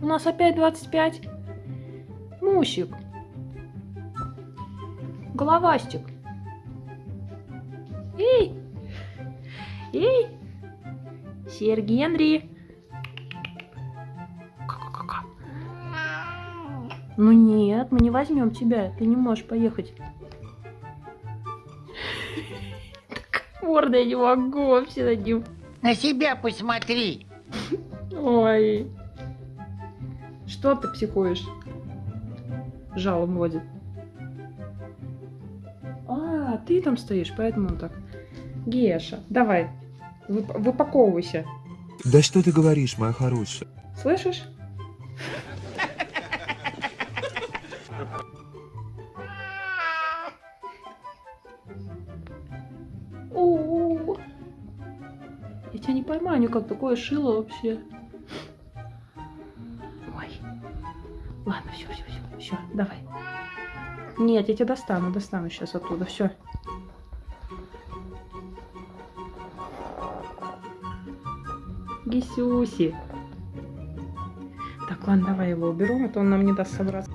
У нас опять 25. Мусик. Головастик. Эй! Эй! Сер Генри. Ка-ка-ка-ка. Ну нет, мы не возьмем тебя. Ты не можешь поехать. Морда, я не могу вообще над ним. На себя посмотри. Ой. Что ты психуешь? Жалом водит. А, ты там стоишь, поэтому он так. Геша, давай, вып- выпаковывайся. Да что ты говоришь, моя хорошая? Слышишь? Я тебя не поймаю никак, такое шило вообще. Ладно, все, все, все, все, давай. Нет, я тебя достану, достану сейчас оттуда, все. Гисюси. Так, ладно, давай его уберу, а то он нам не даст собраться.